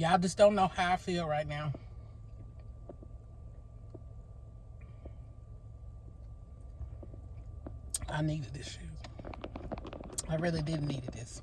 Y'all just don't know how I feel right now. I needed this shoe. I really did need this.